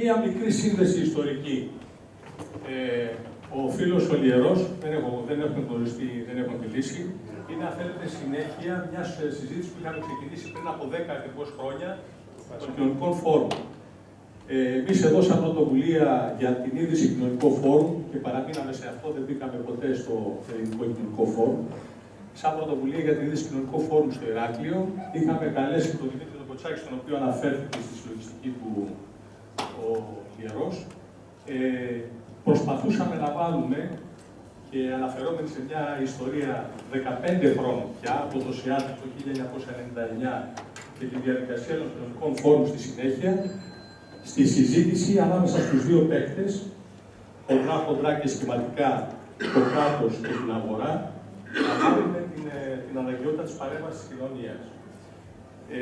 Μία μικρή σύνδεση ιστορική. Ε, ο φίλος ο Λιερός, δεν, έχω, δεν έχουμε γνωριστεί, δεν έχουμε μιλήσει, είναι αν θέλετε συνέχεια μιας συζήτησης που είχαμε ξεκινήσει πριν από 10 ακριβώς χρόνια των κοινωνικών φόρων. Ε, Εμείς εδώ, σαν πρωτοβουλία για την είδηση κοινωνικό φόρουμ και παραμείναμε σε αυτό, δεν μπήκαμε ποτέ στο ελληνικό κοινωνικό φόρουμ. Σαν πρωτοβουλία για την είδηση κοινωνικό φόρουμ στο Ηράκλειο, είχαμε καλέσει τον Δημήτρη Κοτσάκη, στον οποίο αναφέρθηκε στη συλλογιστική του ο Ιερός. Ε, προσπαθούσαμε να βάλουμε και αναφερόμενοι σε μια ιστορία 15 χρόνων πια, από το ΣΙΑΤ το 1999 και τη διαδικασία των κοινωνικών φόρων στη συνέχεια, στη συζήτηση ανάμεσα στους δύο παίκτες, χοντρά, χοντρά και σχηματικά, το κράτος και την αγορά, να βάλουμε την, ε, την αναγκαιότητα της παρέμβασης της κοινωνίας. Ε,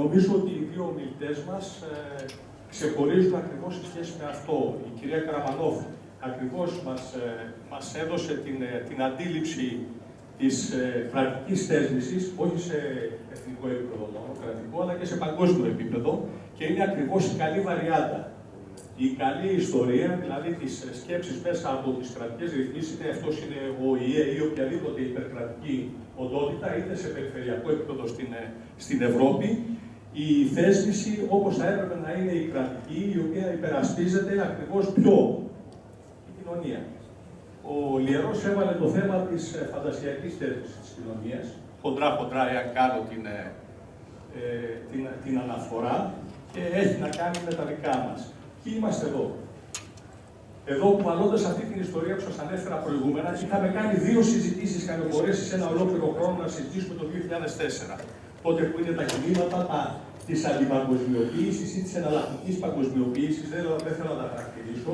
νομίζω ότι οι δύο ομιλητές μας ε, ξεχωρίζουν ακριβώς σε σχέση με αυτό. Η κυρία Καραμανόφ ακριβώς μας, ε, μας έδωσε την, ε, την αντίληψη της ε, κρατικής θέσμησης, όχι σε εθνικό επίπεδο μόνο, κρατικό, αλλά και σε παγκόσμιο επίπεδο και είναι ακριβώς η καλή βαριάντα. Η καλή ιστορία, δηλαδή τις σκέψεις μέσα από τις κρατικές ρυθμίσεις, είτε αυτός είναι ο ΙΕ ή οποιαδήποτε υπερκρατική οντότητα, είτε σε περιφερειακό επίπεδο στην, στην Ευρώπη, η θέσπιση όπως θα έπρεπε να είναι η κρατική, η οποία υπερασπίζεται ακριβώς πιο η κοινωνία. Ο Λιερός έβαλε το θέμα της ε, φαντασιακής θέσπισης της κοινωνίας, χοντρά-χοντρά, εάν κάνω την, ε, ε, την, την αναφορά, και έχει να κάνει με τα δικά μας. Ποιοι είμαστε εδώ; Εδώ, κουβαλώντας αυτή την ιστορία που σας ανέφερα προηγούμενα, είχαμε κάνει δύο συζητήσεις, είχαμε μπορέσει σε ένα ολόκληρο χρόνο να συζητήσουμε το 2004 τότε που είναι τα κινήματα της αντιπαγκοσμιοποίησης ή της εναλλακτικής παγκοσμιοποίησης, δεν, δεν θέλω να τα χαρακτηρίσω,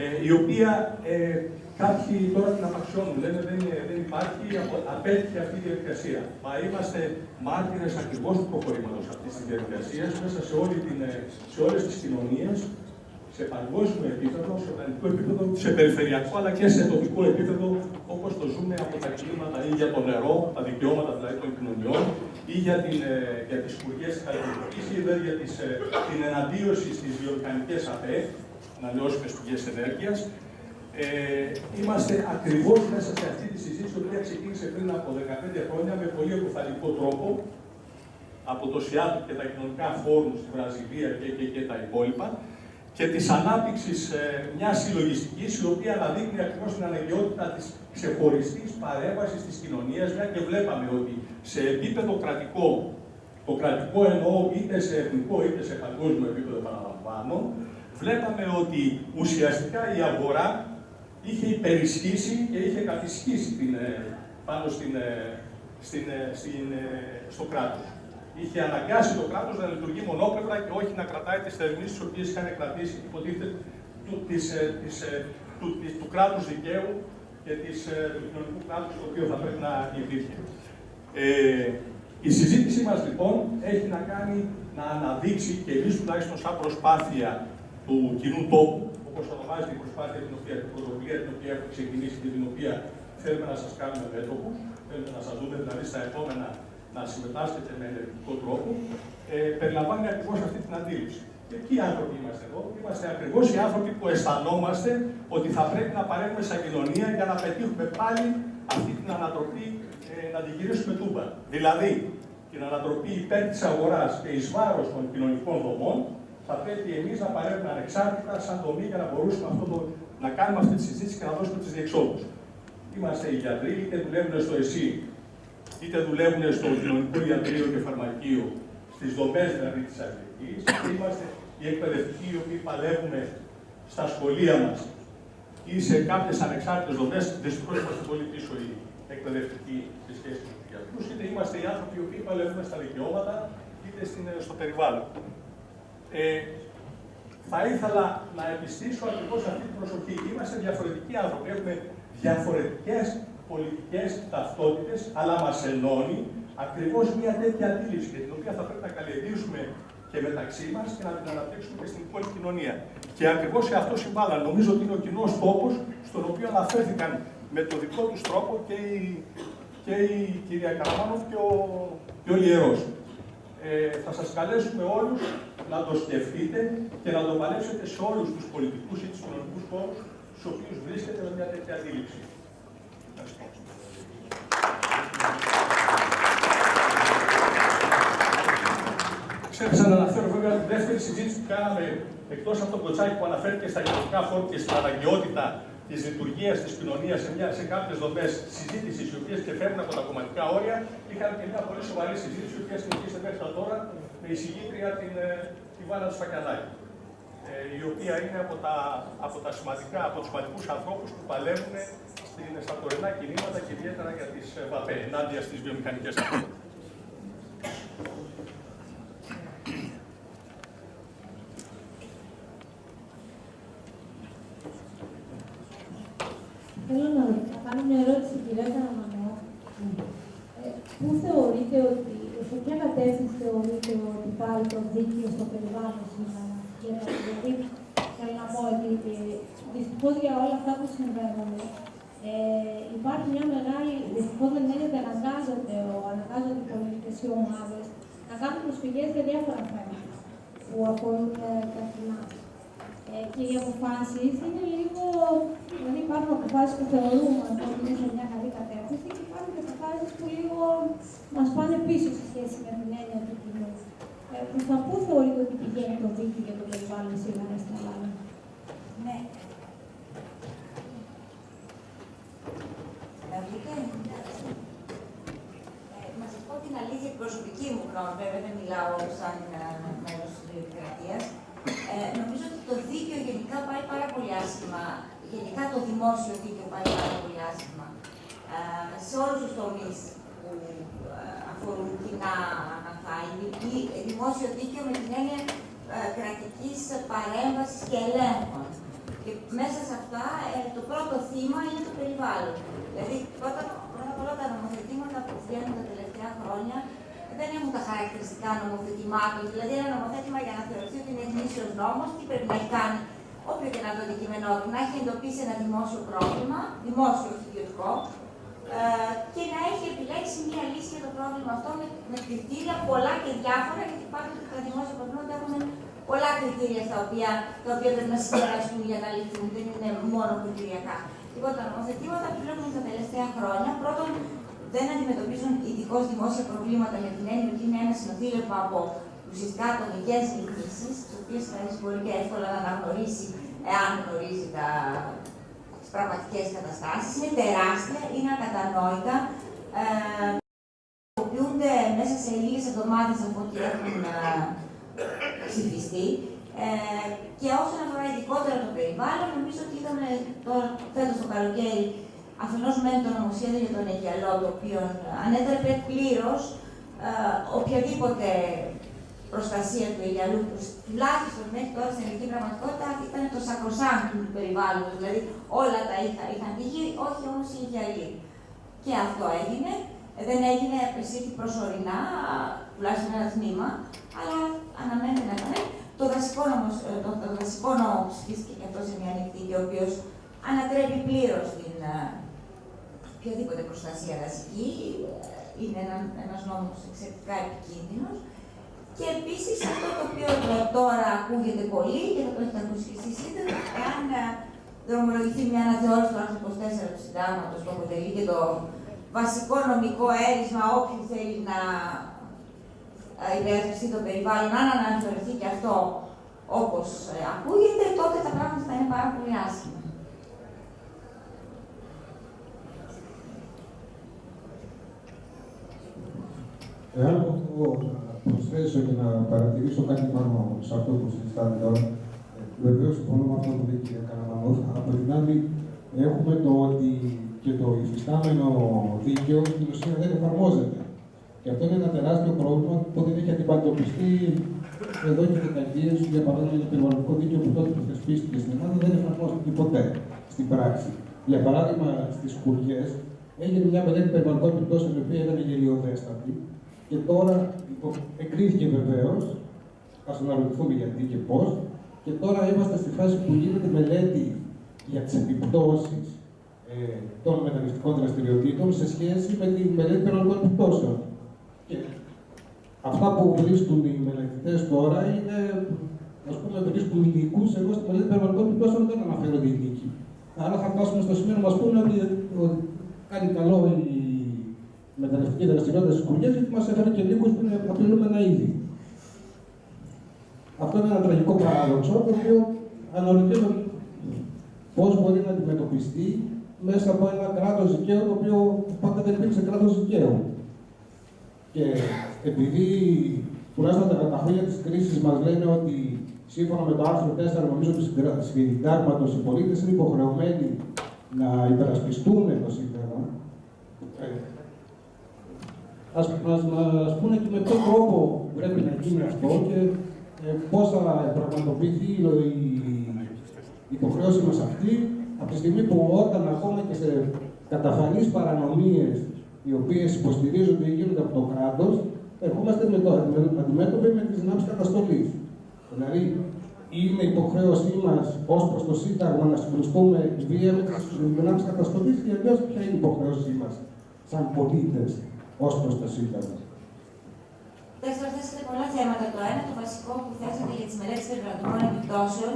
ε, η οποία ε, κάποιοι τώρα την απαξιώνουν, λένε δεν, δεν υπάρχει, απέτυχε αυτή η διαδικασία. Μα είμαστε μάρτυρες ακριβώς του προχωρήματος αυτής της διαδικασίας μέσα σε, όλη την, ε, σε όλες τις κοινωνίες σε παγκόσμιο επίπεδο, σε οργανικό επίπεδο, σε περιφερειακό αλλά και σε τοπικό επίπεδο, όπως το ζούμε από τα κλίματα ή για το νερό, τα δικαιώματα δηλαδή των κοινωνιών, ή για, την, ε, για τις σπουργές της καλλιτεχνικής, ή δηλαδή για τις, ε, την εναντίωση στις βιομηχανικές ΑΠΕ, ανανεώσιμες πηγές ενέργειας. Ε, είμαστε ακριβώς μέσα σε αυτή τη συζήτηση, η οποία ξεκίνησε πριν από 15 χρόνια με πολύ αποφαλικό τρόπο, από το ΣΙΑΤ και τα κοινωνικά φόρουμ στη Βραζιλία και, και, και τα υπόλοιπα, και της ανάπτυξης ε, μιας συλλογιστικής, η οποία αναδείχνει ακριβώς την αναγκαιότητα της ξεχωριστής παρέμβασης της κοινωνίας, μια και βλέπαμε ότι σε επίπεδο κρατικό, το κρατικό εννοώ είτε σε εθνικό είτε σε παγκόσμιο επίπεδο, επαναλαμβάνω, βλέπαμε ότι ουσιαστικά η αγορά είχε υπερισχύσει και είχε κατησχύσει την, ε, πάνω στην, ε, στην, στην, στο κράτος είχε αναγκάσει το κράτος να λειτουργεί μονόπλευρα και όχι να κρατάει τις θεσμίσει τις οποίες είχαν κρατήσει, υποτίθεται, του, της, ε, της, ε, του, της, του κράτους δικαίου και της, ε, του κοινωνικού κράτους το οποίο θα πρέπει να υπήρχε. Ε, η συζήτησή μας λοιπόν έχει να κάνει να αναδείξει και εμείς τουλάχιστον σαν προσπάθεια του κοινού τόπου, όπως ονομάζεται η προσπάθεια την οποία, την πρωτοβουλία την οποία έχουμε ξεκινήσει και την οποία θέλουμε να σας κάνουμε μέτωπους, θέλουμε να σας δούμε δηλαδή στα επόμενα να συμμετάσχετε με ενεργητικό τρόπο, ε, περιλαμβάνει ακριβώς αυτή την αντίληψη. Και ποιοι άνθρωποι είμαστε εδώ, είμαστε ακριβώς οι άνθρωποι που αισθανόμαστε ότι θα πρέπει να παρέμβουμε σαν κοινωνία για να πετύχουμε πάλι αυτή την ανατροπή, ε, να την γυρίσουμε τούμπα. Δηλαδή, την ανατροπή υπέρ της αγοράς και εις βάρος των κοινωνικών δομών, θα πρέπει εμείς να παρέμβουμε ανεξάρτητα σαν δομή για να μπορούσαμε αυτό το, να κάνουμε αυτή τη συζήτηση και να δώσουμε τι διεξόδους. Είμαστε οι γιατροί, είτε δουλεύουν στο ΕΣΥ είτε δουλεύουν στο κοινωνικό ιατρείο και φαρμακείο, στις δομές δηλαδή της αγρική, είμαστε οι εκπαιδευτικοί οι οποίοι παλεύουμε στα σχολεία μας ή σε κάποιες ανεξάρτητες δομές. Δυστυχώς είμαστε πολύ πίσω οι εκπαιδευτικοί σε σχέση με τους γιατρούς, είτε είμαστε οι άνθρωποι οι οποίοι παλεύουμε στα δικαιώματα, είτε στο περιβάλλον. Ε, θα ήθελα να επιστήσω ακριβώς αυτή την προσοχή. Είμαστε διαφορετικοί άνθρωποι. Έχουμε διαφορετικές πολιτικές ταυτότητες, αλλά μας ενώνει ακριβώς μια τέτοια αντίληψη, για την οποία θα πρέπει να καλλιεργήσουμε και μεταξύ μας και να την αναπτύξουμε και στην υπόλοιπη κοινωνία. Και ακριβώς σε αυτό συμβάλλαν. Νομίζω ότι είναι ο κοινός τόπος στον οποίο αναφέρθηκαν με το δικό τους τρόπο και η, και η κυρία Καραμάνοφ και ο, και ο Λιερός. ε, θα σας καλέσουμε όλους να το σκεφτείτε και να το παλέψετε σε όλους τους πολιτικούς ή τους κοινωνικούς χώρους στους οποίους βρίσκεται με μια τέτοια αντίληψη. Ευχαριστώ. Ξέχασα να αναφέρω βέβαια τη δεύτερη συζήτηση που κάναμε εκτός από τον κοτσάκι που αναφέρθηκε στα κοινωνικά φόρμα και στην αναγκαιότητα της λειτουργίας της κοινωνίας σε, σε κάποιες δομές συζήτησης, οι οποίες και φεύγουν από τα κομματικά όρια. Είχαμε και μια πολύ σοβαρή συζήτηση, η οποία συνεχίζεται μέχρι τώρα με εισηγήτρια την, ε, τη Βάνα Σφακιαδάκη. Ε, η οποία είναι από, τα, από, τα σημαντικά, από τους σημαντικούς ανθρώπους που παλεύουν στην, στα τωρινά κινήματα και ιδιαίτερα για τις ε, ΒΑΠΕ, ενάντια στις βιομηχανικές αυτές. Θέλω να κάνω μια ερώτηση στην κυρία Καραμανό. Ε, πού θεωρείτε ότι, σε ποια κατεύθυνση θεωρείτε ότι πάει το δίκαιο στο περιβάλλον σήμερα; Δηλαδή, θέλω να πω ότι δυστυχώς για όλα αυτά που συμβαίνουν, ε, υπάρχει μια μεγάλη, δυστυχώς δεν είναι ότι αναγκάζονται, αναγκάζονται οι πολιτικές ομάδες να κάνουν προσφυγές για διάφορα θέματα που αφορούν ε, καθημερινά. Ε, και οι αποφάσεις είναι λίγο. Δηλαδή, υπάρχουν αποφάσεις που θεωρούμε ότι είναι σε μια καλή κατεύθυνση και υπάρχουν και αποφάσεις που λίγο μας πάνε πίσω σε σχέση με την έννοια του κοινού. Ε, Προς τα πού θεωρείτε ότι πηγαίνει το δίκαιο για το περιβάλλον σήμερα στην Ελλάδα; Ναι. Να δείτε. Ε, να σα πω την αλήθεια, την προσωπική μου γνώμη, βέβαια δεν μιλάω σαν μέλος της Δημοκρατία. Ε, νομίζω ότι το δίκαιο γενικά πάει πάρα πολύ άσχημα. Γενικά το δημόσιο δίκαιο πάει πάρα πολύ άσχημα. Ε, σε όλους τους τομείς που ε, αφορούν κοινά αγαθά. Ή δημόσιο δίκαιο με την έννοια ε, κρατικής παρέμβασης και ελέγχων. Και μέσα σε αυτά ε, το πρώτο θύμα είναι το περιβάλλον. Δηλαδή, πρώτα, πρώτα απ' όλα τα νομοθετήματα που βγαίνουν τα τελευταία χρόνια δεν έχουν τα χαρακτηριστικά νομοθετημάτων. Δηλαδή, ένα νομοθέτημα για να θεωρηθεί ότι είναι γνήσιος νόμος, τι πρέπει να έχει κάνει, όποιο και να το αντικείμενό του, να έχει εντοπίσει ένα δημόσιο πρόβλημα, δημόσιο όχι ιδιωτικό, ε, και να έχει επιλέξει μία λύση για το πρόβλημα αυτό με, με κριτήρια πολλά και διάφορα, γιατί υπάρχουν και τα δημόσια προβλήματα έχουν πολλά κριτήρια στα οποία, τα οποία πρέπει να συγκεραστούν για να λυθούν, δεν είναι μόνο κριτηριακά. Λοιπόν, τα νομοθετήματα που βλέπουμε τα τελευταία χρόνια, πρώτον, δεν αντιμετωπίζουν ειδικώς δημόσια προβλήματα με την έννοια ότι είναι ένα συνοθήλευμα από ουσιαστικά ατομικές λύσεις, τις οποίες κανείς μπορεί και εύκολα να αναγνωρίσει εάν γνωρίζει τα, τις πραγματικές καταστάσεις. Είναι τεράστια, είναι ακατανόητα. Ε, μέσα σε λίγες εβδομάδες από ό,τι έχουν ε, ψηφιστεί. Ε, και όσον αφορά ειδικότερα το περιβάλλον, νομίζω ότι είδαμε τώρα φέτος το καλοκαίρι αφενός με το νομοσχέδιο για τον Αιγιαλό, το οποίο ανέτρεπε πλήρως ε, οποιαδήποτε προστασία του Αιγιαλού, που τουλάχιστον μέχρι τώρα στην ελληνική πραγματικότητα ήταν το σακροσάνκτο του περιβάλλοντος, δηλαδή όλα τα είχα, είχαν τύχει, όχι όμως οι Αιγιαλοί. Και αυτό έγινε. Ε, δεν έγινε, επεσήχθη προσωρινά, τουλάχιστον ένα τμήμα, αλλά αναμένει να ήταν. Το δασικό νόμο, ε, το, το δασικό νόμο ψηφίστηκε και αυτό σε μια νυχτή, ο οποίος ανατρέπει πλήρως την οποιαδήποτε προστασία δασική. Είναι ένα, ένας νόμος εξαιρετικά επικίνδυνος. Και επίσης αυτό το οποίο τώρα ακούγεται πολύ και θα το έχετε ακούσει και εσείς είτε εάν ε, δρομολογηθεί μια αναθεώρηση του άρθρου 24 του Συντάγματος που αποτελεί και το βασικό νομικό έρισμα όποιου θέλει να ε, υπερασπιστεί το περιβάλλον, αν αναθεωρηθεί και αυτό όπως ε, ακούγεται, τότε τα πράγματα θα είναι πάρα πολύ άσχημα. Εάν μπορώ να προσθέσω και να παρατηρήσω κάτι πάνω σε αυτό που συζητάμε τώρα, βεβαίως συμφωνώ με αυτό που λέει η κυρία Καραμανό. Από την άλλη, έχουμε το ότι και το υφιστάμενο δίκαιο στην ουσία δεν εφαρμόζεται. Και αυτό είναι ένα τεράστιο πρόβλημα που δεν έχει αντιμετωπιστεί εδώ και δεκαετίες. Για παράδειγμα, το περιβαλλοντικό δίκαιο που τότε που θεσπίστηκε στην Ελλάδα δεν εφαρμόστηκε ποτέ στην πράξη. Για παράδειγμα, στις κουριέ έγινε μια μελέτη περιβαλλοντικών επιπτώσεων η οποία ήταν γελιοδέστατη και τώρα εγκρίθηκε βεβαίως, ας αναρωτηθούμε γιατί και πώς, και τώρα είμαστε στη φάση που γίνεται μελέτη για τις επιπτώσεις ε, των μεταναστικών δραστηριοτήτων σε σχέση με τη μελέτη περιοδικών επιπτώσεων. Και αυτά που βρίσκουν οι μελετητές τώρα είναι, ας πούμε, βρίσκουν υλικού. Εγώ στη μελέτη περιβαλλοντικών επιπτώσεων δεν αναφέρονται υλικοί. Άρα θα φτάσουμε στο σημείο να μας πούνε ότι, ότι κάνει καλό η μεταναστευτική δραστηριότητα στις κουριέ, γιατί μας έφερε και λίγους που είναι απειλούμενα είδη. Αυτό είναι ένα τραγικό παράδοξο, το οποίο αναρωτιέμαι πώς μπορεί να αντιμετωπιστεί μέσα από ένα κράτος δικαίου, το οποίο πάντα δεν υπήρξε κράτος δικαίου. Και επειδή τουλάχιστον τα χρόνια της κρίσης μας λένε ότι σύμφωνα με το άρθρο 4 νομίζω του συντάγματο οι πολίτες είναι υποχρεωμένοι να υπερασπιστούν το σύνταγμα. Ε, ας μας, μας πούνε και με ποιο τρόπο πρέπει να γίνει αυτό και ε, πώς θα πραγματοποιηθεί η υποχρέωση μας αυτή από τη στιγμή που όταν ακόμα και σε καταφανείς παρανομίες οι οποίες υποστηρίζονται ή γίνονται από το κράτος, ερχόμαστε με το αντιμέτωποι με τις δυνάμεις καταστολής. Δηλαδή, είναι υποχρέωσή μας ως προς το Σύνταγμα να συγκρουστούμε βία με τις δυνάμει καταστολής και αλλιώς ποια είναι η υποχρέωσή μας σαν πολίτες ως προς το Σύνταγμα. Δεύτερον, θέσατε πολλά θέματα. Το ένα, το βασικό που θέσατε για τις μελέτες περιβαλλοντικών επιπτώσεων,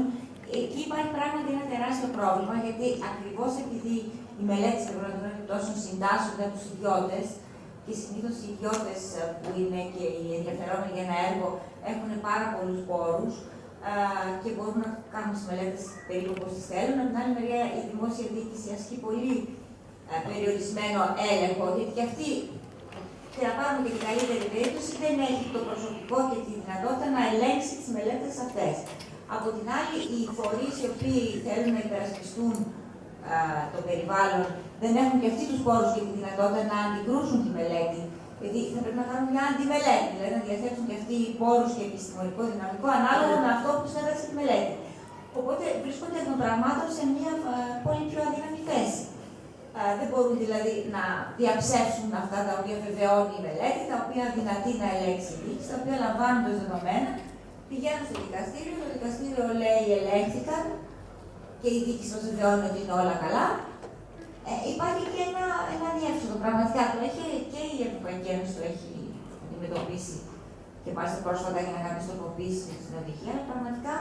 εκεί υπάρχει πράγματι ένα τεράστιο πρόβλημα, γιατί ακριβώς επειδή οι μελέτες περιβαλλοντικών επιπτώσεων συντάσσονται από τους ιδιώτες, και συνήθως οι ιδιώτες που είναι και οι ενδιαφερόμενοι για ένα έργο έχουν πάρα πολλούς πόρους και μπορούν να κάνουν τις μελέτες περίπου όπως τις θέλουν. Από την άλλη μεριά, η δημόσια διοίκηση ασκεί πολύ περιορισμένο έλεγχο, γιατί και αυτή και να πάρουμε και την καλύτερη περίπτωση, δεν έχει το προσωπικό και τη δυνατότητα να ελέγξει τις μελέτες αυτές. Από την άλλη, οι φορείς οι οποίοι θέλουν να υπερασπιστούν το περιβάλλον δεν έχουν και αυτοί τους πόρους και τη δυνατότητα να αντικρούσουν τη μελέτη. Γιατί θα πρέπει να κάνουν μια αντιμελέτη, δηλαδή να διαθέτουν και αυτοί οι πόρους και επιστημονικό δυναμικό ανάλογα με αυτό που του τη μελέτη. Οπότε βρίσκονται εκ των πραγμάτων σε μια πολύ πιο αδύναμη θέση. Δεν μπορούν δηλαδή να διαψεύσουν αυτά τα οποία βεβαιώνει η μελέτη, τα οποία δυνατεί να ελέγξει η τα οποία λαμβάνουν ως δεδομένα, πηγαίνουν στο δικαστήριο, το δικαστήριο λέει ελέγχθηκαν και η δίκη μα βεβαιώνει ότι είναι όλα καλά. Ε, υπάρχει και ένα, ένα διεύθυνο. Πραγματικά το έχει και η Ευρωπαϊκή Ένωση το έχει αντιμετωπίσει και μάλιστα πρόσφατα για να κάνει στοχοποίηση στην οδηγία, αλλά πραγματικά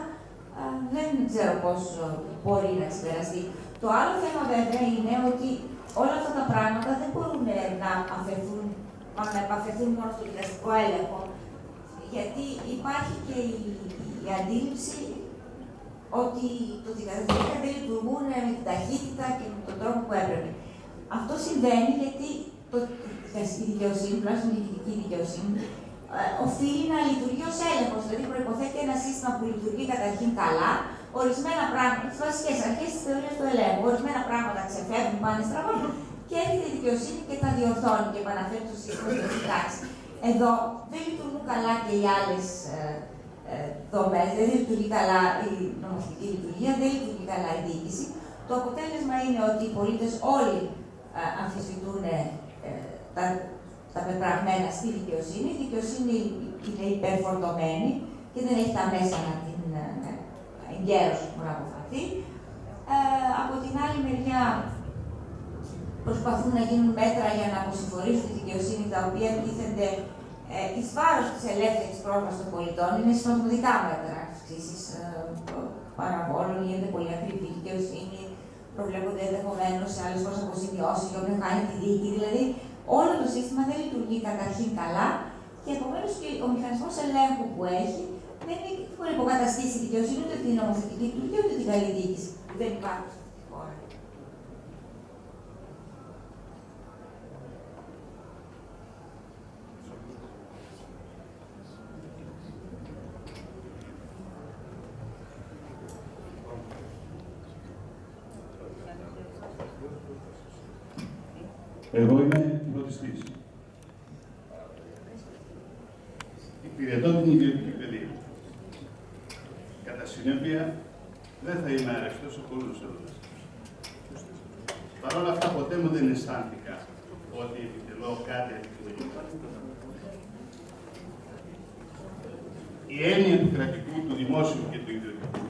α, δεν ξέρω πώ μπορεί να ξεπεραστεί. Το άλλο θέμα βέβαια είναι ότι όλα αυτά τα πράγματα δεν μπορούν να αφαιθούν, να επαφεθούν μόνο στο δικαστικό έλεγχο, γιατί υπάρχει και η, η αντίληψη ότι το δικαστήρια δεν λειτουργούν με την ταχύτητα και με τον τρόπο που έπρεπε. Αυτό συμβαίνει γιατί το, η δικαιοσύνη, τουλάχιστον η διοικητική δικαιοσύνη, ε, οφείλει να λειτουργεί ως έλεγχος. Δηλαδή, προποθέτει ένα σύστημα που λειτουργεί καταρχήν καλά, ορισμένα πράγματα, τις βασικές αρχές της θεωρίας του ελέγχου, ορισμένα πράγματα ξεφεύγουν, πάνε στραβά και έρχεται η δικαιοσύνη και τα διορθώνει και επαναφέρει το σύστημα στην τάξη. Εδώ δεν λειτουργούν καλά και οι άλλες ε, ε, δομές, δεν λειτουργεί καλά η νομοθετική λειτουργία, δεν λειτουργεί καλά η διοίκηση. Το αποτέλεσμα είναι ότι οι πολίτες όλοι ε, αμφισβητούν ε, τα, τα πεπραγμένα στη δικαιοσύνη. Η δικαιοσύνη είναι υπερφορτωμένη και δεν έχει τα μέσα να την εγκαίρωση που να αποφαθεί. Ε, από την άλλη μεριά προσπαθούν να γίνουν μέτρα για να αποσυμφορήσουν τη δικαιοσύνη, τα οποία τίθενται ε, εις βάρος της ελεύθερης πρόσβασης των πολιτών είναι σημαντικά μέτρα αυξήσεις ε, παραβόλων, γίνεται πολύ ακριβή δικαιοσύνη, προβλέπονται ενδεχομένως σε άλλες χώρες αποζημιώσει για όποιον κάνει τη δίκη. Δηλαδή, όλο το σύστημα δεν λειτουργεί καταρχήν καλά και επομένως και ο μηχανισμός ελέγχου που έχει δεν μπορεί να υποκαταστήσει τη δικαιοσύνη ούτε την νομοθετική λειτουργία ούτε την καλή διοίκηση δεν υπάρχει στη χώρα. Εγώ είμαι φροντιστής. Υπηρετώ την ιδιωτική παιδεία. Κατά συνέπεια, δεν θα είμαι αρεστός σε πολλούς εδώ. Παρ' όλα αυτά, ποτέ μου δεν αισθάνθηκα ότι επιτελώ κάτι αντικειμενικό. Η έννοια του κρατικού, του δημόσιου και του ιδιωτικού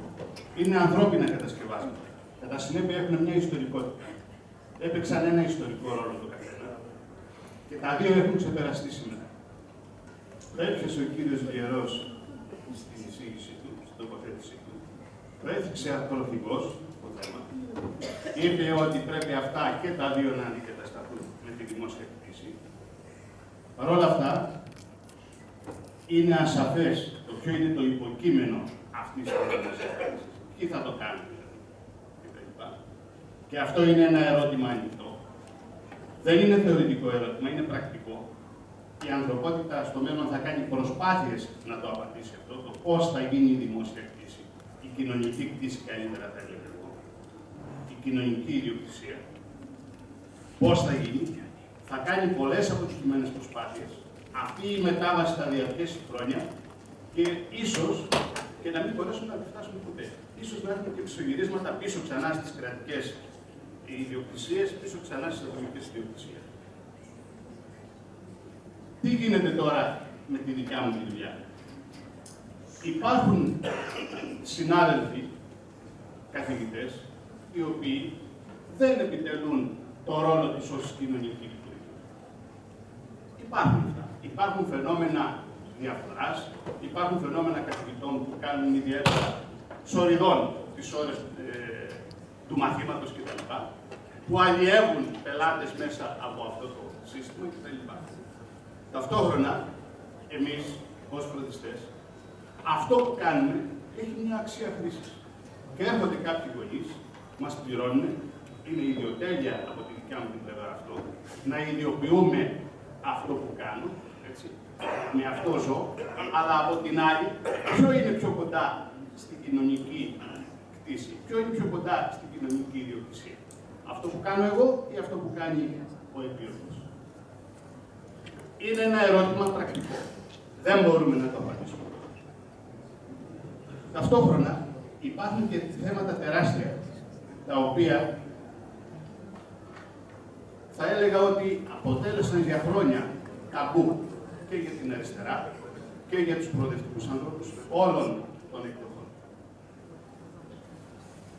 είναι ανθρώπινα κατασκευάσματα. Κατά συνέπεια έχουν μια ιστορικότητα. Έπαιξαν ένα ιστορικό ρόλο το καθένα. Και τα δύο έχουν ξεπεραστεί σήμερα. Προέφησε ο κύριος Λιερός στην εισήγηση του, στην τοποθέτησή του, προέφηξε ακροθυγός το θέμα. Είπε ότι πρέπει αυτά και τα δύο να αντικατασταθούν με τη δημόσια κτήση. Παρ' όλα αυτά, είναι ασαφές το ποιο είναι το υποκείμενο αυτής της δημόσιας κτήσης. Τι θα το κάνει, δηλαδή, Και αυτό είναι ένα ερώτημα ανοιχτό. Δεν είναι θεωρητικό ερώτημα, είναι πρακτικό. Η ανθρωπότητα στο μέλλον θα κάνει προσπάθειες να το απαντήσει αυτό, το πώς θα γίνει η δημόσια κτήση, η κοινωνική κτήση καλύτερα θα έλεγα εγώ, η κοινωνική ιδιοκτησία. Πώς θα γίνει, θα κάνει πολλές αποτυχημένες προσπάθειες. Αυτή η μετάβαση θα διαρκέσει χρόνια και ίσως και να μην μπορέσουμε να φτάσουμε ποτέ. Ίσως να έχουμε και ψωγυρίσματα πίσω ξανά στις κρατικές ιδιοκτησίες, πίσω ξανά στις ατομικές ιδιοκτησίες. Τι γίνεται τώρα με τη δικιά μου δουλειά; Υπάρχουν συνάδελφοι, καθηγητές, οι οποίοι δεν επιτελούν το ρόλο της ως κοινωνική λειτουργία. Υπάρχουν αυτά. Υπάρχουν φαινόμενα διαφοράς, υπάρχουν φαινόμενα καθηγητών που κάνουν ιδιαίτερα σοριδών τις ώρες ε, του μαθήματος κτλ. που αλλιεύουν πελάτες μέσα από αυτό το σύστημα κτλ. Ταυτόχρονα, εμείς ως φροντιστές, αυτό που κάνουμε έχει μια αξία χρήσης. Και έρχονται κάποιοι γονείς, μας πληρώνουν, είναι ιδιοτέλεια από τη δικιά μου την πλευρά αυτό, να ιδιοποιούμε αυτό που κάνω, έτσι, με αυτό ζω, αλλά από την άλλη, ποιο είναι πιο κοντά στην κοινωνική κτήση, ποιο είναι πιο κοντά στην κοινωνική ιδιοκτησία. Αυτό που κάνω εγώ ή αυτό που κάνει ο επίρρος είναι ένα ερώτημα πρακτικό. Δεν μπορούμε να το απαντήσουμε. Ταυτόχρονα υπάρχουν και θέματα τεράστια, τα οποία θα έλεγα ότι αποτέλεσαν για χρόνια ταμπού και για την αριστερά και για τους προοδευτικούς ανθρώπους όλων των εκδοχών.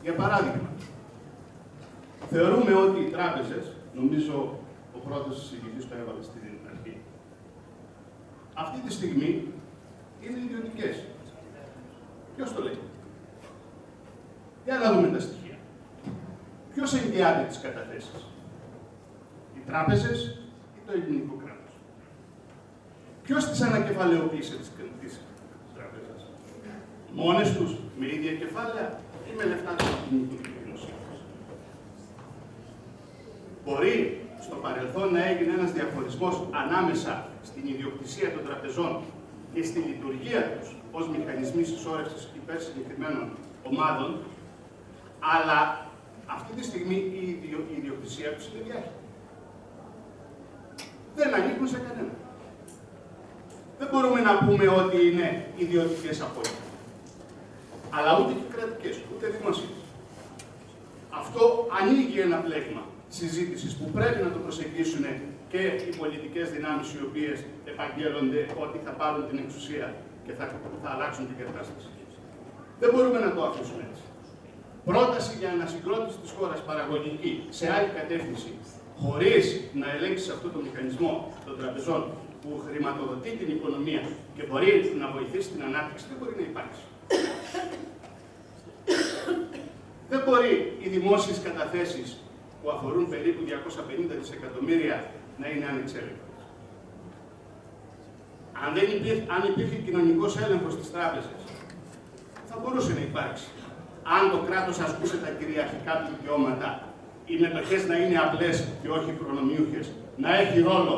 Για παράδειγμα, θεωρούμε ότι οι τράπεζες, νομίζω ο πρώτος συζητητής το έβαλε στην αυτή τη στιγμή είναι ιδιωτικές. Ποιος το λέει; Για να δούμε τα στοιχεία. Ποιος εγγυάται τι καταθέσει, οι τράπεζες ή το ελληνικό κράτος; Ποιος τις ανακεφαλαιοποίησε τις τράπεζες, μόνες τους, με ίδια κεφάλαια ή με λεφτά του κοινωνικού δημοσίου; Μπορεί στο παρελθόν να έγινε ένας διαχωρισμός ανάμεσα στην ιδιοκτησία των τραπεζών και στη λειτουργία τους ως μηχανισμοί συσσόρευσης υπέρ συγκεκριμένων ομάδων, αλλά αυτή τη στιγμή η, ιδιοκτησία τους είναι διάχυτη. Δεν ανήκουν σε κανένα. Δεν μπορούμε να πούμε ότι είναι ιδιωτικές απόλυτα. Αλλά ούτε και κρατικές, ούτε δημοσίες. Αυτό ανοίγει ένα πλέγμα συζήτησης που πρέπει να το προσεγγίσουν και οι πολιτικές δυνάμεις οι οποίες επαγγέλλονται ότι θα πάρουν την εξουσία και θα, θα αλλάξουν την κατάσταση. Δεν μπορούμε να το αφήσουμε έτσι. Πρόταση για ανασυγκρότηση της χώρας παραγωγική σε άλλη κατεύθυνση, χωρίς να ελέγξει αυτό το μηχανισμό των τραπεζών που χρηματοδοτεί την οικονομία και μπορεί να βοηθήσει την ανάπτυξη, δεν μπορεί να υπάρξει. δεν μπορεί οι δημόσιες καταθέσεις που αφορούν περίπου 250 δισεκατομμύρια να είναι ανεξέλεγκτες. Αν, δεν υπήρχε, αν υπήρχε κοινωνικός έλεγχος στις τράπεζες, θα μπορούσε να υπάρξει. Αν το κράτος ασκούσε τα κυριαρχικά του δικαιώματα, οι μετοχές να είναι απλές και όχι προνομιούχες, να έχει ρόλο,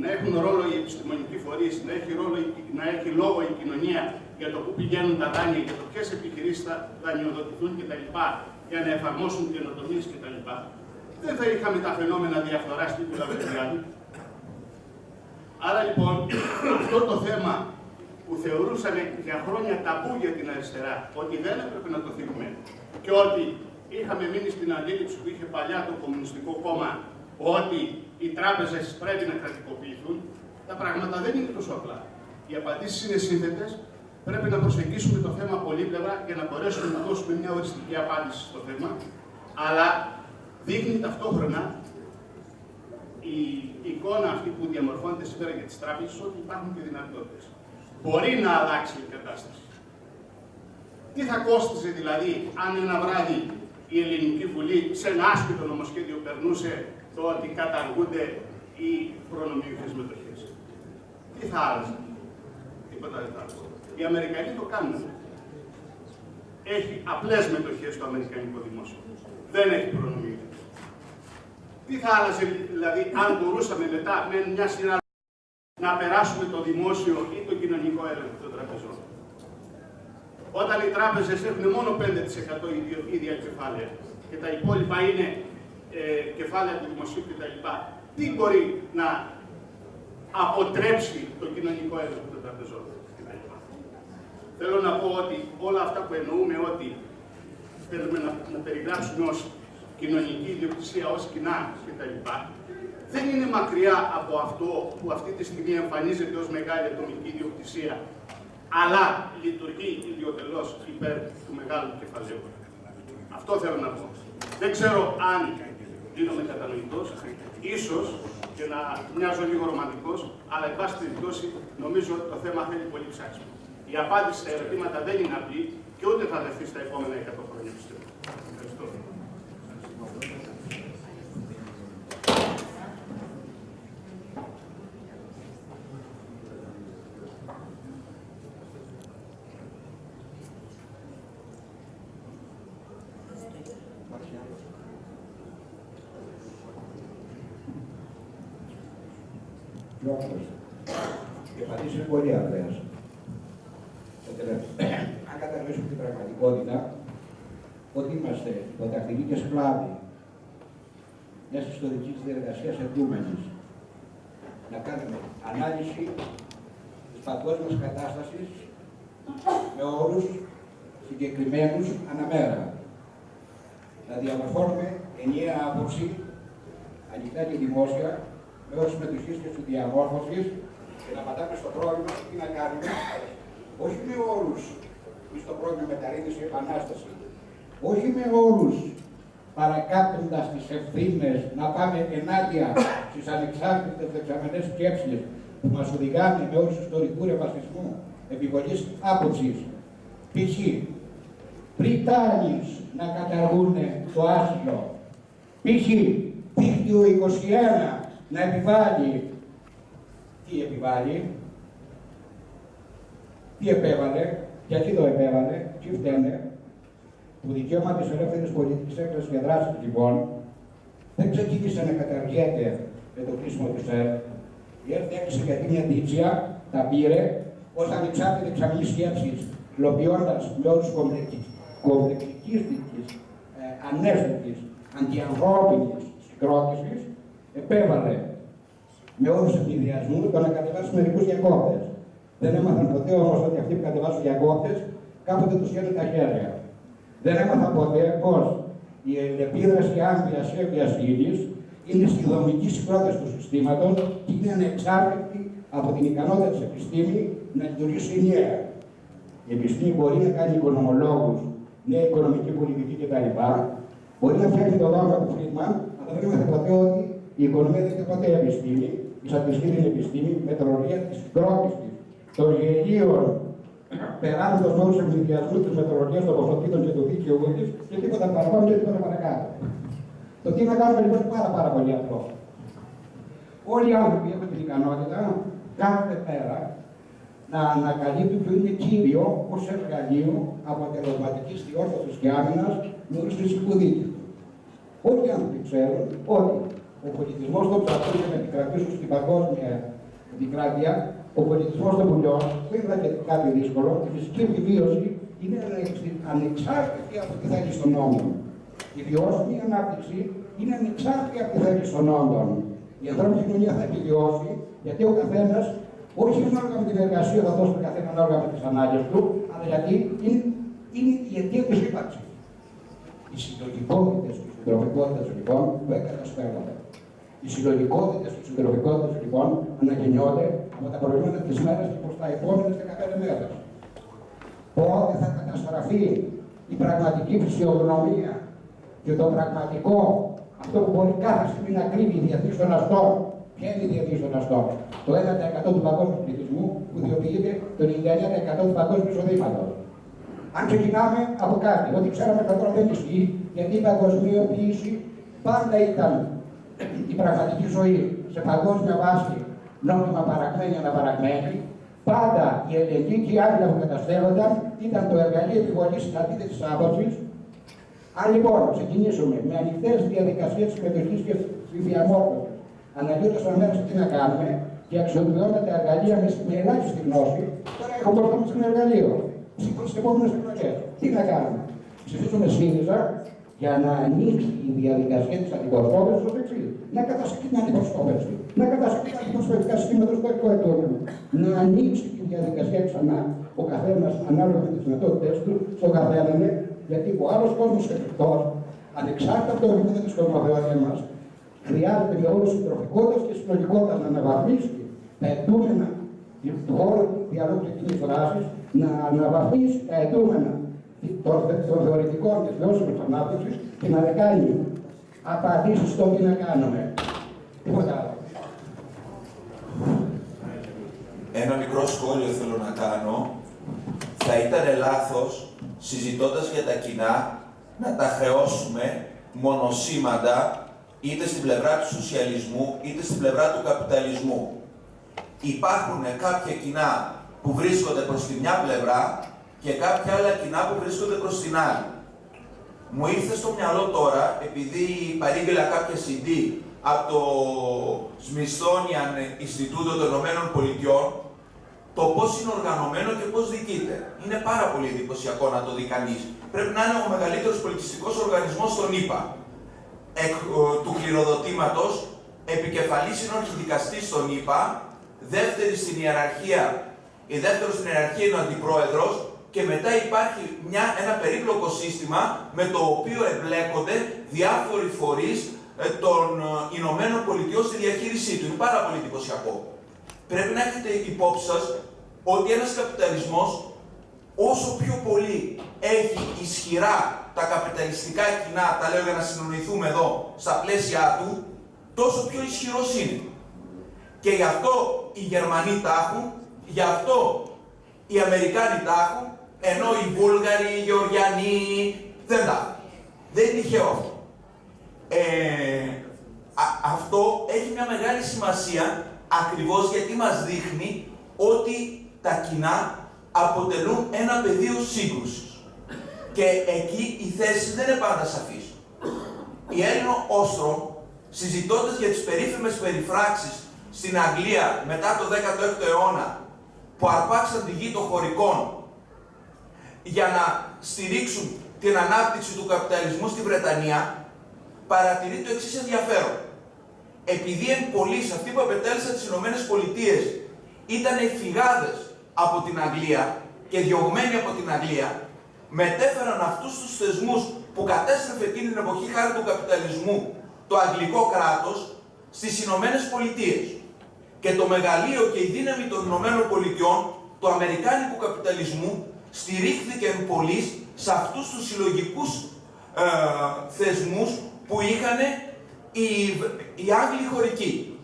να έχουν ρόλο οι επιστημονικοί φορείς, να έχει, ρόλο, να έχει λόγο η κοινωνία για το πού πηγαίνουν τα δάνεια, για το ποιες επιχειρήσεις θα δανειοδοτηθούν κτλ. για να εφαρμόσουν καινοτομίες κτλ δεν θα είχαμε τα φαινόμενα διαφθορά στην Κουλαβερδιάδη. Άρα λοιπόν, αυτό το θέμα που θεωρούσαν για χρόνια ταμπού για την αριστερά, ότι δεν έπρεπε να το θίγουμε και ότι είχαμε μείνει στην αντίληψη που είχε παλιά το Κομμουνιστικό Κόμμα, ότι οι τράπεζες πρέπει να κρατικοποιηθούν, τα πράγματα δεν είναι τόσο απλά. Οι απαντήσεις είναι σύνθετες, πρέπει να προσεγγίσουμε το θέμα πολύπλευρα για να μπορέσουμε να δώσουμε μια οριστική απάντηση στο θέμα, αλλά δείχνει ταυτόχρονα η εικόνα αυτή που διαμορφώνεται σήμερα για τις τράπεζες ότι υπάρχουν και δυνατότητες. μπορεί να αλλάξει η κατάσταση. Τι θα κόστιζε δηλαδή αν ένα βράδυ η Ελληνική Βουλή σε ένα άσπιτο νομοσχέδιο περνούσε το ότι καταργούνται οι προνομιούχες μετοχές; Τι θα άλλαζε; Τίποτα δεν θα άλλαζε. Οι Αμερικανοί το κάνουν. Έχει απλές μετοχές στο Αμερικανικό δημόσιο. Δεν έχει προνομιούχες. Τι θα άλλαζε δηλαδή αν μπορούσαμε μετά με μια σειρά να περάσουμε το δημόσιο ή το κοινωνικό έλεγχο των τραπεζών; Όταν οι τράπεζες έχουν μόνο 5% ίδιο- ίδια κεφάλαια και τα υπόλοιπα είναι ε, κεφάλαια του δημοσίου κτλ. Τι μπορεί να αποτρέψει το κοινωνικό έλεγχο των τραπεζών; Κτλ. Θέλω να πω ότι όλα αυτά που εννοούμε ότι θέλουμε να, να περιγράψουμε ως κοινωνική ιδιοκτησία, ως κοινά κτλ. Δεν είναι μακριά από αυτό που αυτή τη στιγμή εμφανίζεται ως μεγάλη ατομική ιδιοκτησία, αλλά λειτουργεί ιδιωτελώς υπέρ του μεγάλου κεφαλαίου. Αυτό θέλω να πω. Δεν ξέρω αν γίνομαι κατανοητός, ίσως και να μοιάζω λίγο ρομαντικός, αλλά εν πάση περιπτώσει νομίζω ότι το θέμα θέλει πολύ ψάξιμο. Η απάντηση στα ερωτήματα δεν είναι απλή και ούτε θα δεχθεί στα επόμενα 100 χρόνια Λόγος. Η απαντήση είναι πολύ απλές. Αν κατανοήσουμε την πραγματικότητα, ότι είμαστε υποτακτικοί και σκλάβοι μια ιστορική διεργασία εντούμενη, να κάνουμε ανάλυση της παγκόσμιας κατάστασης με όρους συγκεκριμένους αναμέρα. Να διαμορφώνουμε ενιαία άποψη, ανοιχτά και δημόσια, με όρου συμμετοχής και στη διαμόρφωσης και να πατάμε στο πρόβλημα τι να κάνουμε, όχι με όρους στο πρόβλημα μεταρρύθμισης και επανάστασης, όχι με όρους παρακάπτοντας τις ευθύνες να πάμε ενάντια στις ανεξάρτητες δεξαμενές σκέψεις που μας οδηγάνε με όρους ιστορικού ρευασισμού, επιβολής άποψης. Π.χ. Πριτάνης να καταργούν το άσυλο. Π.χ. Δίκτυο 21 να επιβάλλει. Τι επιβάλλει; Τι επέβαλε; Γιατί το επέβαλε; Τι φταίνε; Το δικαίωμα της ελεύθερης πολιτικής έκφρασης και δράσης λοιπόν δεν ξεκίνησε να καταργέται με το κλείσιμο του ΣΕΡ. Η ΕΡΤ έκλεισε γιατί μια δίτσια τα πήρε ως ανεξάρτητη εξαμηνή σκέψης, υλοποιώντας με όρους κομπλεξικίστικης, ε, ανέστητης, αντιανθρώπινης συγκρότησης, επέβαλε με όρους ευνηδιασμού το να κατεβάσουν μερικούς διακόπτες. Δεν έμαθαν ποτέ όμως ότι αυτοί που κατεβάσουν διακόπτες κάποτε τους χαίρουν τα χέρια. Δεν έμαθαν ποτέ πως η επίδραση άμβιας ή έμβιας ύλης είναι στη δομική συγκρότηση του συστήματος και είναι ανεξάρτητη από την ικανότητα της επιστήμη να λειτουργήσει ενιαία. Η επιστήμη μπορεί να κάνει οικονομολόγους, νέα οικονομική πολιτική κτλ. Μπορεί να φτιάχνει το δόγμα του Φρίτμαν, αλλά δεν είμαστε ποτέ ότι η οικονομία δεν είναι ποτέ επιστήμη. Η στατιστική είναι επιστήμη, μετρολογία της συγκρότηση των γελίων περνώντα με όρου ευνηδιασμού της μετρολογίας των ποσοτήτων και του δίκαιου τη και τίποτα παραπάνω και τίποτα παρακάτω. Το τι να κάνουμε λοιπόν είναι πάρα, πάρα πολύ απλό. Όλοι οι άνθρωποι έχουν την ικανότητα κάθε μέρα να ανακαλύπτουν ποιο είναι κύριο ως εργαλείο αποτελεσματικής διόρθωσης και άμυνας με όρου φυσικού δίκαιου. Όλοι οι άνθρωποι ξέρουν ότι ο πολιτισμός των ψαχτών για να επικρατήσουν στην παγκόσμια επικράτεια, ο πολιτισμός των πουλιών δεν είναι και κάτι δύσκολο. Η φυσική επιβίωση είναι ανεξάρτητη από τη θέληση των νόμων. Η βιώσιμη ανάπτυξη είναι ανεξάρτητη από τη θέληση των νόμων. Η ανθρώπινη κοινωνία θα επιβιώσει γιατί ο καθένας, όχι ανάλογα με την εργασία θα δώσει τον καθένα ανάλογα με τις ανάγκες του, αλλά γιατί είναι, είναι η αιτία της ύπαρξης. Οι συλλογικότητες και οι συντροφικότητε λοιπόν δεν καταστρέφονται. Οι συλλογικότητε και οι συντροφικότητε λοιπόν ανακοινιώνται από τα προηγούμενα της μέρας και προς τα επόμενες 15 μέρες. Πότε θα καταστραφεί η πραγματική φυσιογνωμία και το πραγματικό, αυτό που μπορεί κάθε στιγμή να κρύβει η διεθνή των αστών, Ποια είναι η διαδίκτυο αυτό. Το 1% του παγκόσμιου πληθυσμού που διοποιείται το 99% του παγκόσμιου εισοδήματος. Αν ξεκινάμε από κάτι, ό,τι ξέραμε κατά τώρα δεν ισχύει, γιατί η παγκοσμιοποίηση πάντα ήταν η πραγματική ζωή σε παγκόσμια βάση νόμιμα παρακμένη αναπαρακμένη, πάντα η ελληνική και οι άλλοι που καταστέλλονταν ήταν το εργαλείο επιβολής της αντίθεση άποψης. Αν λοιπόν ξεκινήσουμε με ανοιχτές διαδικασίες συμμετοχή και διαμόρφωση, αναλύοντας το μέρα τι να κάνουμε και αξιοποιώντας τα εργαλεία με, με ελάχιστη γνώση, τώρα έχω μπροστά μα ένα εργαλείο. Στις επόμενες εκλογές. Τι να κάνουμε. Ψηφίσουμε ΣΥΡΙΖΑ για να ανοίξει η διαδικασία της αντιπροσώπευσης ω εξή. Να κατασχεθεί την αντιπροσώπευση. Να κατασχεθεί τα αντιπροσωπευτικά συστήματα στο εκπαιδεύμα. Να ανοίξει τη διαδικασία ξανά ο καθένας ανάλογα με τις δυνατότητέ του στον καθένα, γιατί ο άλλος κόσμος εκτό, ανεξάρτητα από το επίπεδο της κοσμοθεωρία μας, χρειάζεται με όλη συντροφικότητας και συλλογικότητας να αναβαθμίσει τα ετούμενα του χώρου διαλόγου και κοινή δράση, να αναβαθμίσει τα ετούμενα των, των θεωρητικών και βιώσιμης ανάπτυξης και να κάνει απαντήσει στο τι να κάνουμε. Τίποτα άλλο. Ένα μικρό σχόλιο θέλω να κάνω. Θα ήταν λάθος, συζητώντας για τα κοινά, να τα χρεώσουμε μονοσήμαντα είτε στην πλευρά του σοσιαλισμού, είτε στην πλευρά του καπιταλισμού. Υπάρχουν κάποια κοινά που βρίσκονται προς τη μια πλευρά και κάποια άλλα κοινά που βρίσκονται προς την άλλη. Μου ήρθε στο μυαλό τώρα, επειδή παρήγγειλα κάποια CD από το Smithsonian Ινστιτούτο των Ηνωμένων Πολιτειών, το πώς είναι οργανωμένο και πώς διοικείται. Είναι πάρα πολύ εντυπωσιακό να το δει κανείς. Πρέπει να είναι ο μεγαλύτερος πολιτιστικός οργανισμός στον ΗΠΑ. Εκ, του κληροδοτήματος, επικεφαλής είναι ο αρχιδικαστής στον ΗΠΑ, δεύτερη στην ιεραρχία, η δεύτερο στην ιεραρχία είναι ο αντιπρόεδρος και μετά υπάρχει μια, ένα περίπλοκο σύστημα με το οποίο εμπλέκονται διάφοροι φορείς ε, των ε, Ηνωμένων Πολιτειών στη διαχείρισή του. Είναι πάρα πολύ εντυπωσιακό. Πρέπει να έχετε υπόψη σας ότι ένας καπιταλισμός όσο πιο πολύ έχει ισχυρά τα καπιταλιστικά κοινά, τα λέω για να συνοηθούμε εδώ, στα πλαίσια του, τόσο πιο ισχυρός είναι. Και γι' αυτό οι Γερμανοί τα έχουν, γι' αυτό οι Αμερικάνοι τα έχουν, ενώ οι Βούλγαροι, οι Γεωργιανοί δεν τα έχουν. Δεν είναι τυχαίο αυτό. Ε, αυτό έχει μια μεγάλη σημασία ακριβώς γιατί μας δείχνει ότι τα κοινά αποτελούν ένα πεδίο σύγκρουσης. Και εκεί οι θέσεις δεν είναι πάντα σαφείς. Η Έλληνο Όστρο, συζητώντας για τις περίφημες περιφράξεις στην Αγγλία μετά το 16ο αιώνα, που αρπάξαν τη γη των χωρικών για να στηρίξουν την ανάπτυξη του καπιταλισμού στη Βρετανία, παρατηρεί το εξής ενδιαφέρον. Επειδή εν πολλής αυτοί που απετέλεσαν τις Ηνωμένες Πολιτείες ήταν φυγάδες από την Αγγλία και διωγμένοι από την Αγγλία, μετέφεραν αυτούς τους θεσμούς που κατέστρεφε εκείνη την εποχή χάρη του καπιταλισμού το αγγλικό κράτος στις Ηνωμένες Πολιτείες. Και το μεγαλείο και η δύναμη των Ηνωμένων Πολιτειών, του Αμερικάνικου καπιταλισμού, στηρίχθηκε εν σε αυτούς τους συλλογικούς ε, θεσμούς που είχαν οι, οι Άγγλοι χωρικοί.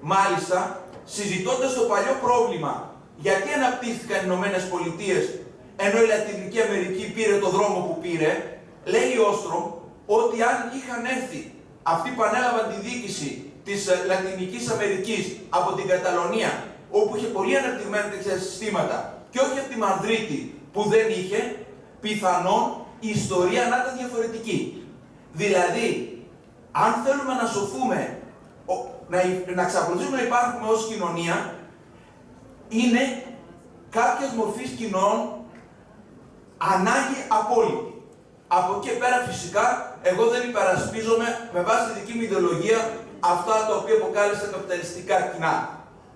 Μάλιστα, συζητώντας το παλιό πρόβλημα γιατί αναπτύχθηκαν οι Ηνωμένες Πολιτείες ενώ η Λατινική Αμερική πήρε το δρόμο που πήρε, λέει ο Όστρομ ότι αν είχαν έρθει αυτοί που ανέλαβαν τη διοίκηση της ε, Λατινικής Αμερικής από την Καταλωνία, όπου είχε πολύ αναπτυγμένα τέτοια συστήματα, και όχι από τη Μαδρίτη που δεν είχε, πιθανόν η ιστορία να ήταν διαφορετική. Δηλαδή, αν θέλουμε να σωθούμε, να, να εξακολουθήσουμε να υπάρχουμε ως κοινωνία, είναι κάποιες μορφής κοινών ανάγκη απόλυτη. Από εκεί πέρα φυσικά, εγώ δεν υπερασπίζομαι με βάση τη δική μου ιδεολογία αυτά τα οποία αποκάλεσα καπιταλιστικά κοινά.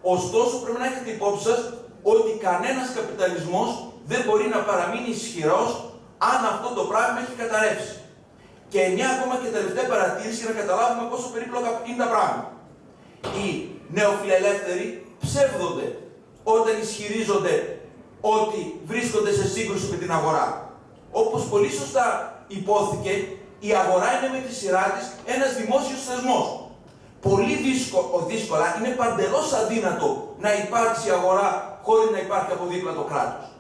Ωστόσο, πρέπει να έχετε υπόψη σας ότι κανένας καπιταλισμός δεν μπορεί να παραμείνει ισχυρός αν αυτό το πράγμα έχει καταρρεύσει. Και μια ακόμα και τελευταία παρατήρηση για να καταλάβουμε πόσο περίπλοκα είναι τα πράγματα. Οι νεοφιλελεύθεροι ψεύδονται όταν ισχυρίζονται ότι βρίσκονται σε σύγκρουση με την αγορά. Όπως πολύ σωστά υπόθηκε, η αγορά είναι με τη σειρά της ένας δημόσιος θεσμός. πολύ δύσκολο, δύσκολα, είναι παντελώς αδύνατο να υπάρξει αγορά χωρίς να υπάρχει από δίπλα το κράτος.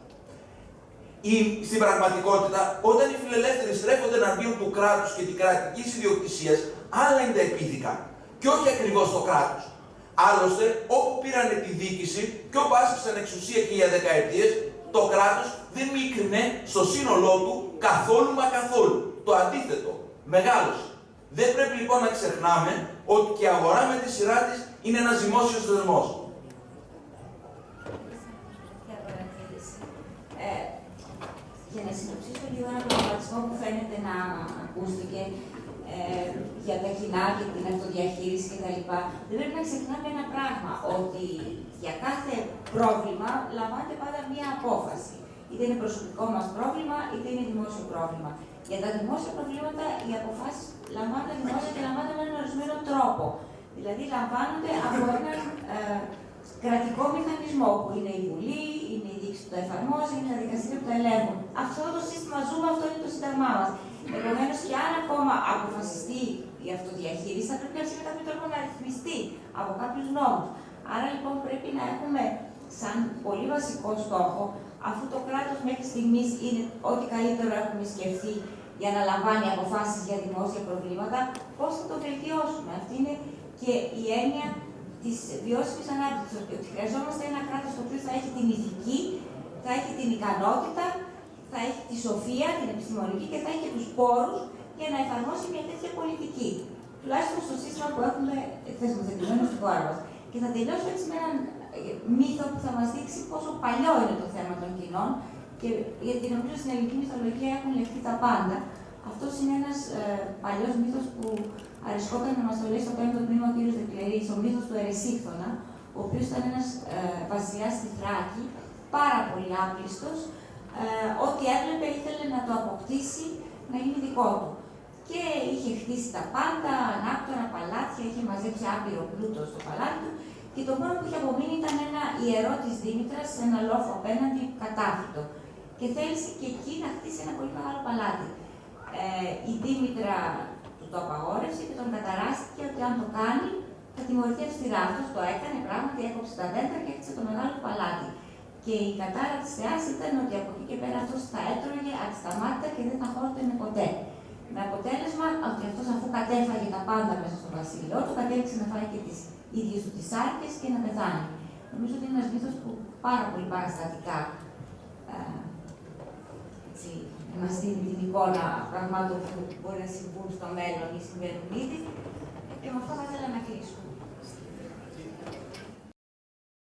Η, στην πραγματικότητα, όταν οι φιλελεύθεροι στρέφονται εναντίον του κράτους και την κρατικής ιδιοκτησίας, άλλα είναι τα επίδικα. Και όχι ακριβώς το κράτος. Άλλωστε, όπου πήραν τη δίκηση και όπου άσκησαν εξουσία και για δεκαετίες, το κράτος δεν μίκρινε στο σύνολό του καθόλου μα καθόλου. Το αντίθετο, μεγάλωσε. Δεν πρέπει λοιπόν να ξεχνάμε ότι και η αγορά με τη σειρά της είναι ένας δημόσιος θεσμός. Ε, για να συνοψίσω λίγο ένα προβληματισμό που φαίνεται να ακούστηκε ε, για τα κοινά και την αυτοδιαχείριση κτλ. Δεν πρέπει να ξεχνάμε ένα πράγμα, ότι για κάθε πρόβλημα λαμβάνεται πάντα μία απόφαση. Είτε είναι προσωπικό μας πρόβλημα, είτε είναι δημόσιο πρόβλημα. Για τα δημόσια προβλήματα οι αποφάσεις λαμβάνονται δημόσια και λαμβάνονται με έναν ορισμένο τρόπο. Δηλαδή λαμβάνονται από έναν ε, κρατικό μηχανισμό που είναι η Βουλή, είναι η δίκηση που το εφαρμόζει, είναι τα δικαστήρια που το ελέγχουν. Αυτό το σύστημα ζούμε, αυτό είναι το σύνταγμά μας. Επομένως, και αν ακόμα αποφασιστεί η αυτοδιαχείριση, θα πρέπει να με κάποιο τρόπο να ρυθμιστεί από κάποιους νόμους. Άρα λοιπόν πρέπει να έχουμε σαν πολύ βασικό στόχο, αφού το κράτος μέχρι στιγμής είναι ό,τι καλύτερο έχουμε σκεφτεί για να λαμβάνει αποφάσεις για δημόσια προβλήματα, πώς θα το βελτιώσουμε. Αυτή είναι και η έννοια τη βιώσιμη ανάπτυξης. Ότι χρειαζόμαστε ένα κράτος το οποίο θα έχει την ηθική, θα έχει την ικανότητα, θα έχει τη σοφία, την επιστημονική και θα έχει και τους πόρους για να εφαρμόσει μια τέτοια πολιτική. Τουλάχιστον στο σύστημα που έχουμε θεσμοθετημένος στη χώρα μας. Και θα τελειώσω έτσι με έναν μύθο που θα μας δείξει πόσο παλιό είναι το θέμα των κοινών και γιατί νομίζω στην ελληνική μυθολογία έχουν λεχθεί τα πάντα. Αυτός είναι ένας ε, παλιός μύθος που αρισκόταν να μας το λέει στο πέμπτο τμήμα ο κ. Δεκλερή, ο μύθος του Ερεσίχθονα, ο οποίος ήταν ένας ε, βασιλιάς στη Θράκη, πάρα πολύ άπλιστος, ε, ό,τι έβλεπε ήθελε να το αποκτήσει να είναι δικό του. Και είχε χτίσει τα πάντα, ανάκτορα, παλάτια, είχε μαζέψει άπειρο πλούτο στο παλάτι του και το μόνο που είχε απομείνει ήταν ένα ιερό της Δήμητρας σε ένα λόφο απέναντι κατάφυτο. Και θέλησε και εκεί να χτίσει ένα πολύ μεγάλο παλάτι. Ε, η Δήμητρα του το απαγόρευσε και τον καταράστηκε ότι αν το κάνει θα τιμωρηθεί αυστηρά. Αυτό το έκανε πράγματι, έκοψε τα δέντρα και έκτισε το μεγάλο παλάτι. Και η κατάρα της θεάς ήταν ότι από εκεί και πέρα αυτός θα έτρωγε ασταμάτητα και δεν θα χόρτενε ποτέ. Με αποτέλεσμα ότι αυτός αφού κατέφαγε τα πάντα μέσα στο βασίλειό του, κατέληξε να φάει και τις ίδιες του τις άρκε και να πεθάνει. Νομίζω ότι είναι ένας μύθος που πάρα πολύ παραστατικά ε, μα δίνει την εικόνα πραγμάτων που μπορεί να συμβούν στο μέλλον ή συμβαίνουν ήδη. Και με αυτό θα ήθελα να κλείσω.